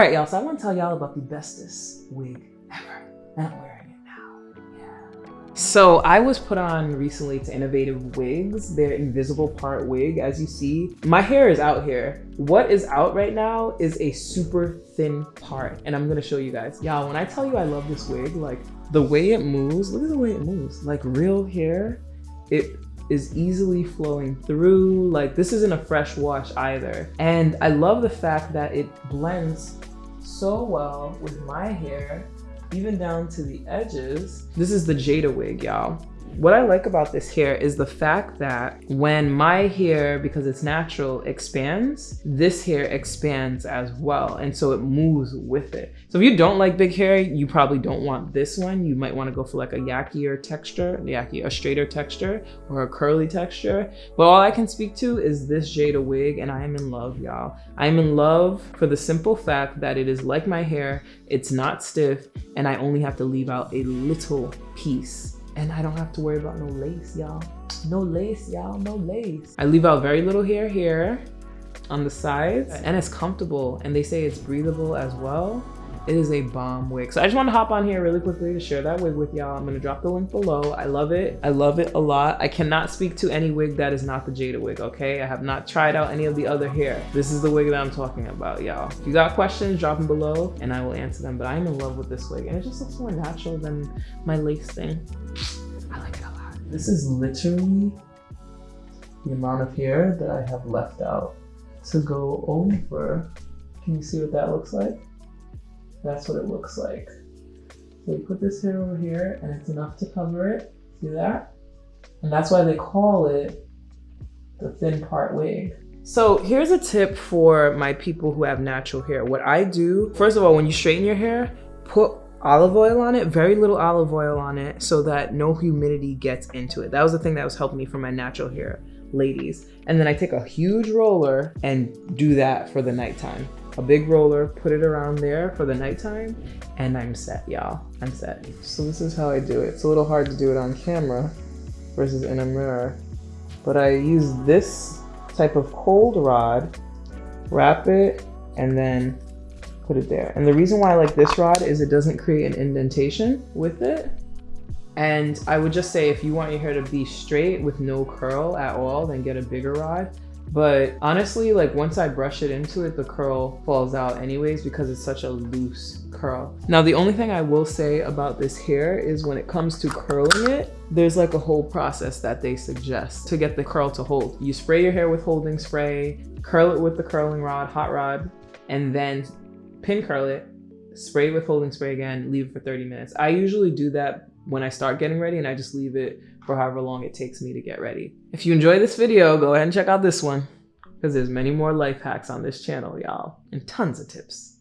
right, y'all. So I want to tell y'all about the bestest wig ever. And I'm wearing it now. Yeah. So I was put on recently to Innovative Wigs, their invisible part wig. As you see, my hair is out here. What is out right now is a super thin part. And I'm gonna show you guys. Y'all, when I tell you I love this wig, like the way it moves, look at the way it moves. Like real hair, it is easily flowing through. Like this isn't a fresh wash either. And I love the fact that it blends so well with my hair, even down to the edges. This is the Jada wig, y'all. What I like about this hair is the fact that when my hair, because it's natural, expands, this hair expands as well. And so it moves with it. So if you don't like big hair, you probably don't want this one. You might want to go for like a yakier texture, yaki, a straighter texture or a curly texture. But all I can speak to is this Jada wig and I am in love, y'all. I am in love for the simple fact that it is like my hair, it's not stiff, and I only have to leave out a little piece and I don't have to worry about no lace, y'all. No lace, y'all, no lace. I leave out very little hair here on the sides and it's comfortable and they say it's breathable as well. It is a bomb wig. So I just want to hop on here really quickly to share that wig with y'all. I'm going to drop the link below. I love it. I love it a lot. I cannot speak to any wig that is not the Jada wig, okay? I have not tried out any of the other hair. This is the wig that I'm talking about, y'all. If you got questions, drop them below and I will answer them. But I'm in love with this wig and it just looks more natural than my lace thing. I like it a lot. This is literally the amount of hair that I have left out to go over. Can you see what that looks like? That's what it looks like. So you put this hair over here and it's enough to cover it. See that? And that's why they call it the thin part wig. So here's a tip for my people who have natural hair. What I do, first of all, when you straighten your hair, put olive oil on it, very little olive oil on it so that no humidity gets into it. That was the thing that was helping me for my natural hair, ladies. And then I take a huge roller and do that for the nighttime a big roller, put it around there for the nighttime, and I'm set, y'all. I'm set. So this is how I do it. It's a little hard to do it on camera versus in a mirror, but I use this type of cold rod, wrap it, and then put it there. And the reason why I like this rod is it doesn't create an indentation with it. And I would just say if you want your hair to be straight with no curl at all, then get a bigger rod. But honestly, like once I brush it into it, the curl falls out anyways because it's such a loose curl. Now, the only thing I will say about this hair is when it comes to curling it, there's like a whole process that they suggest to get the curl to hold. You spray your hair with holding spray, curl it with the curling rod, hot rod, and then pin curl it, spray with holding spray again, leave it for 30 minutes. I usually do that when I start getting ready and I just leave it for however long it takes me to get ready. If you enjoy this video, go ahead and check out this one because there's many more life hacks on this channel, y'all, and tons of tips.